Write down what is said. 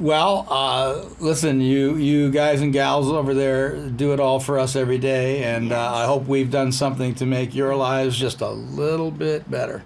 Well, uh, listen, you you guys and gals over there do it all for us every day, and uh, I hope we've done something to make your lives just a little bit better.